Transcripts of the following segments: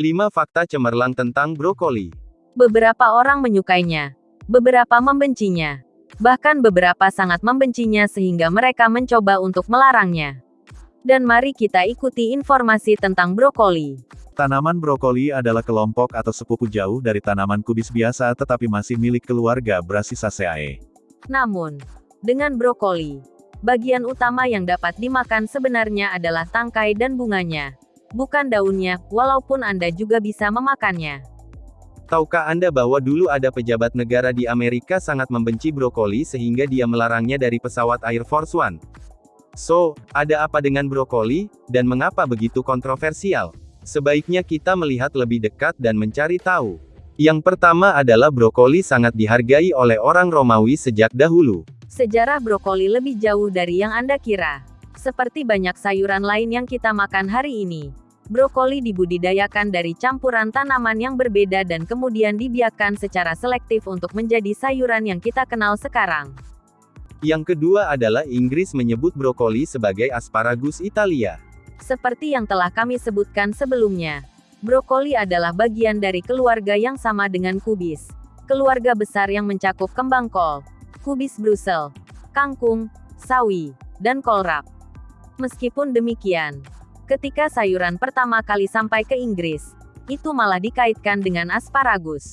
5 fakta cemerlang tentang brokoli. Beberapa orang menyukainya, beberapa membencinya, bahkan beberapa sangat membencinya sehingga mereka mencoba untuk melarangnya. Dan mari kita ikuti informasi tentang brokoli. Tanaman brokoli adalah kelompok atau sepupu jauh dari tanaman kubis biasa tetapi masih milik keluarga Brassicaceae. Namun, dengan brokoli, bagian utama yang dapat dimakan sebenarnya adalah tangkai dan bunganya, bukan daunnya, walaupun Anda juga bisa memakannya. Tahukah Anda bahwa dulu ada pejabat negara di Amerika sangat membenci brokoli sehingga dia melarangnya dari pesawat Air Force One? So, ada apa dengan brokoli, dan mengapa begitu kontroversial? Sebaiknya kita melihat lebih dekat dan mencari tahu. Yang pertama adalah brokoli sangat dihargai oleh orang Romawi sejak dahulu. Sejarah brokoli lebih jauh dari yang Anda kira. Seperti banyak sayuran lain yang kita makan hari ini, brokoli dibudidayakan dari campuran tanaman yang berbeda dan kemudian dibiarkan secara selektif untuk menjadi sayuran yang kita kenal sekarang. Yang kedua adalah Inggris menyebut brokoli sebagai asparagus Italia. Seperti yang telah kami sebutkan sebelumnya, brokoli adalah bagian dari keluarga yang sama dengan kubis. Keluarga besar yang mencakup kembang kol, kubis Brusel, kangkung, sawi, dan kolrap. Meskipun demikian, ketika sayuran pertama kali sampai ke Inggris, itu malah dikaitkan dengan asparagus.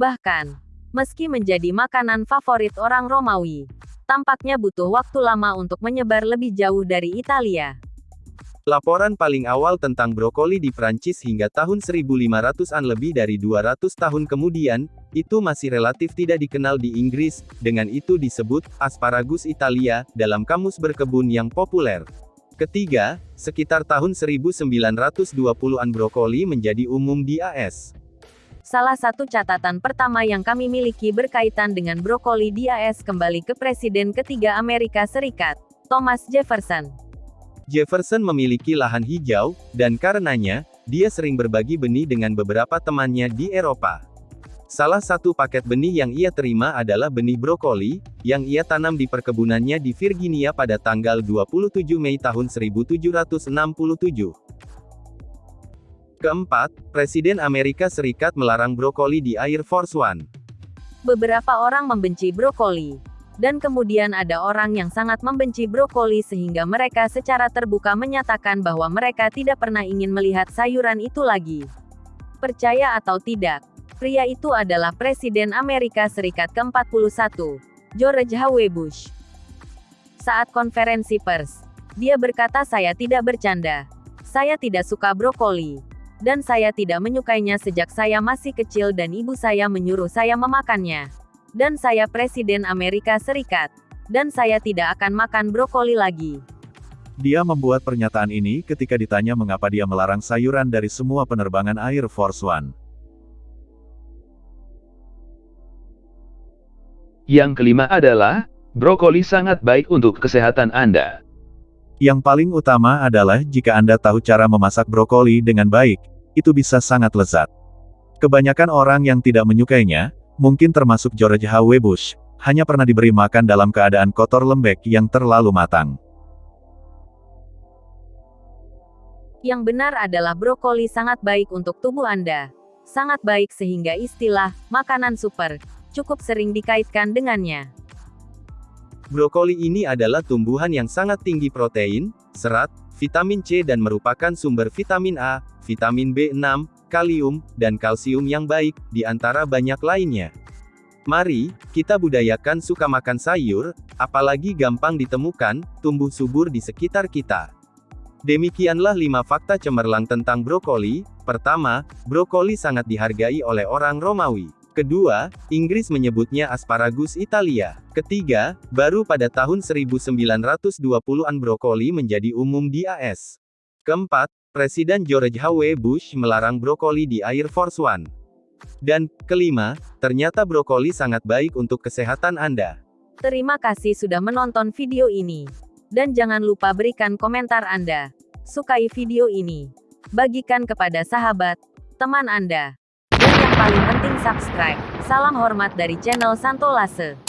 Bahkan, meski menjadi makanan favorit orang Romawi, tampaknya butuh waktu lama untuk menyebar lebih jauh dari Italia. Laporan paling awal tentang brokoli di Prancis hingga tahun 1500-an lebih dari 200 tahun kemudian, itu masih relatif tidak dikenal di Inggris, dengan itu disebut, asparagus Italia, dalam kamus berkebun yang populer. Ketiga, sekitar tahun 1920-an brokoli menjadi umum di AS. Salah satu catatan pertama yang kami miliki berkaitan dengan brokoli di AS kembali ke Presiden ketiga Amerika Serikat, Thomas Jefferson. Jefferson memiliki lahan hijau, dan karenanya, dia sering berbagi benih dengan beberapa temannya di Eropa. Salah satu paket benih yang ia terima adalah benih brokoli, yang ia tanam di perkebunannya di Virginia pada tanggal 27 Mei tahun 1767. Keempat, Presiden Amerika Serikat melarang brokoli di Air Force One. Beberapa orang membenci brokoli, dan kemudian ada orang yang sangat membenci brokoli sehingga mereka secara terbuka menyatakan bahwa mereka tidak pernah ingin melihat sayuran itu lagi. Percaya atau tidak, pria itu adalah Presiden Amerika Serikat ke-41, George H.W. Bush. Saat konferensi pers, dia berkata saya tidak bercanda. Saya tidak suka brokoli. Dan saya tidak menyukainya sejak saya masih kecil dan ibu saya menyuruh saya memakannya. Dan saya Presiden Amerika Serikat. Dan saya tidak akan makan brokoli lagi. Dia membuat pernyataan ini ketika ditanya mengapa dia melarang sayuran dari semua penerbangan Air Force One. Yang kelima adalah, brokoli sangat baik untuk kesehatan Anda. Yang paling utama adalah jika Anda tahu cara memasak brokoli dengan baik, itu bisa sangat lezat. Kebanyakan orang yang tidak menyukainya, mungkin termasuk George H.W. Bush, hanya pernah diberi makan dalam keadaan kotor lembek yang terlalu matang. Yang benar adalah brokoli sangat baik untuk tubuh Anda. Sangat baik sehingga istilah "makanan super" cukup sering dikaitkan dengannya. Brokoli ini adalah tumbuhan yang sangat tinggi protein, serat, vitamin C dan merupakan sumber vitamin A, vitamin B6, kalium, dan kalsium yang baik, di antara banyak lainnya. Mari, kita budayakan suka makan sayur, apalagi gampang ditemukan, tumbuh subur di sekitar kita. Demikianlah 5 fakta cemerlang tentang brokoli. Pertama, brokoli sangat dihargai oleh orang Romawi. Kedua, Inggris menyebutnya asparagus Italia. Ketiga, baru pada tahun 1920-an brokoli menjadi umum di AS. Keempat, Presiden George H.W. Bush melarang brokoli di Air Force One. Dan, kelima, ternyata brokoli sangat baik untuk kesehatan Anda. Terima kasih sudah menonton video ini. Dan jangan lupa berikan komentar Anda. sukai video ini. Bagikan kepada sahabat, teman Anda. Paling penting subscribe. Salam hormat dari channel Santo Lase.